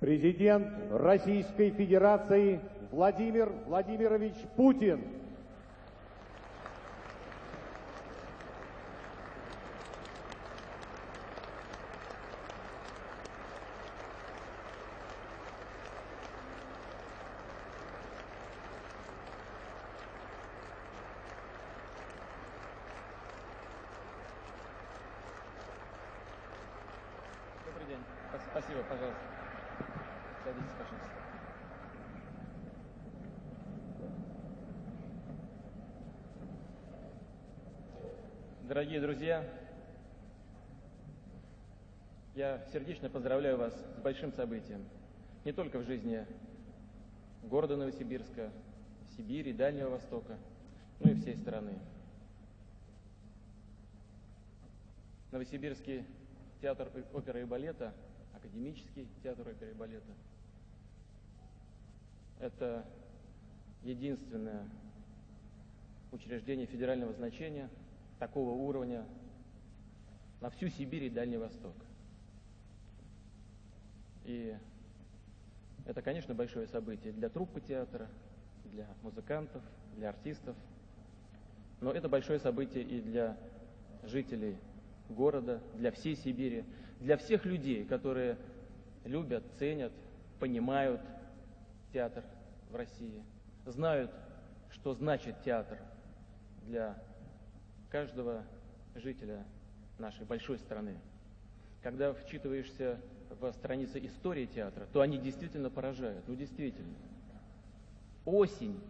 Президент Российской Федерации Владимир Владимирович Путин. Добрый день. Спас- Спасибо, пожалуйста. Садитесь, пожалуйста. Дорогие друзья, я сердечно поздравляю вас с большим событием. Не только в жизни города Новосибирска, Сибири, Дальнего Востока, но и всей страны. Новосибирский театр оперы и балета, академический театр оперы и балета. Это единственное учреждение федерального значения такого уровня на всю Сибирь и Дальний Восток. И это, конечно, большое событие для труппы театра, для музыкантов, для артистов. Но это большое событие и для жителей города, для всей Сибири, для всех людей, которые любят, ценят, понимают театр в России, знают, что значит театр для каждого жителя нашей большой страны. Когда вчитываешься в страницы истории театра, то они действительно поражают. Ну, действительно. Осень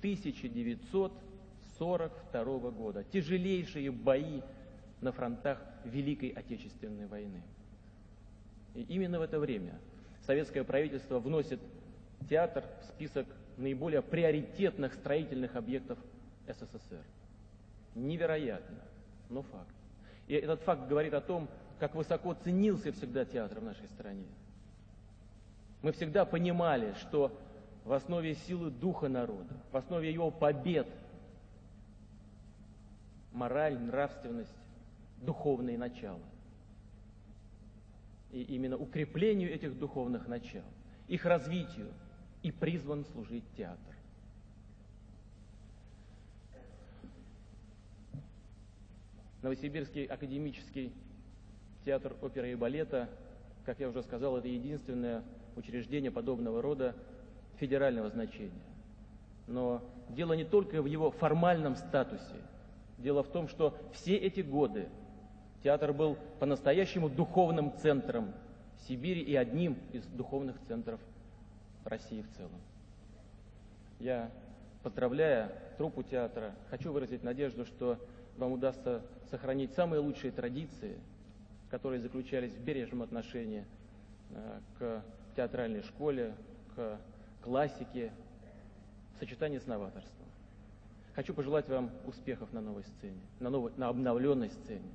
1942 года. Тяжелейшие бои на фронтах Великой Отечественной войны. И именно в это время советское правительство вносит театр в список наиболее приоритетных строительных объектов СССР. Невероятно, но факт. И этот факт говорит о том, как высоко ценился всегда театр в нашей стране. Мы всегда понимали, что в основе силы духа народа, в основе его побед мораль, нравственность, духовные начала. И именно укреплению этих духовных начал, их развитию и призван служить театр. Новосибирский академический театр оперы и балета, как я уже сказал, это единственное учреждение подобного рода федерального значения. Но дело не только в его формальном статусе. Дело в том, что все эти годы театр был по-настоящему духовным центром Сибири и одним из духовных центров России в целом. Я, поздравляя труппу театра, хочу выразить надежду, что вам удастся сохранить самые лучшие традиции, которые заключались в бережном отношении э, к театральной школе, к классике, в сочетании с новаторством. Хочу пожелать вам успехов на новой сцене, на, новой, на обновленной сцене.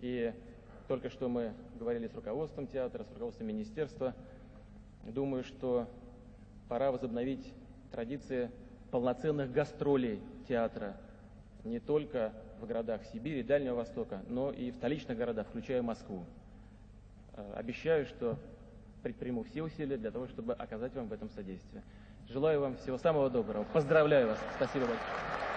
И только что мы говорили с руководством театра, с руководством министерства. Думаю, что пора возобновить традиции полноценных гастролей театра не только в городах Сибири, Дальнего Востока, но и в столичных городах, включая Москву. Э, Обещаю, что предприму все усилия для того, чтобы оказать вам в этом содействие. Желаю вам всего самого доброго. Поздравляю вас. Спасибо большое.